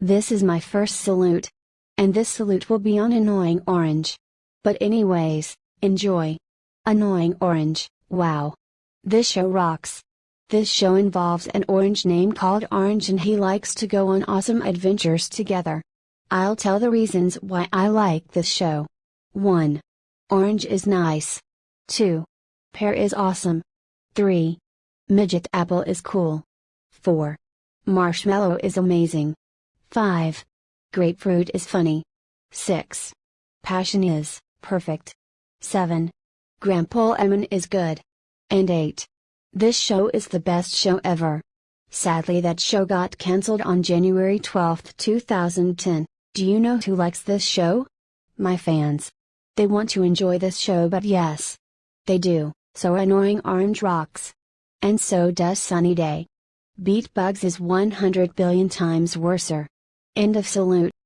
This is my first salute. And this salute will be on Annoying Orange. But anyways, enjoy. Annoying Orange, wow. This show rocks. This show involves an orange name called Orange and he likes to go on awesome adventures together. I'll tell the reasons why I like this show. 1. Orange is nice. 2. Pear is awesome. 3. Midget apple is cool. 4. Marshmallow is amazing. 5. Grapefruit is funny. 6. Passion is perfect. 7. Grandpa Lemon is good. And 8. This show is the best show ever. Sadly, that show got cancelled on January 12, 2010. Do you know who likes this show? My fans. They want to enjoy this show, but yes. They do, so annoying orange rocks. And so does Sunny Day. Beat Bugs is 100 billion times worser. End of salute.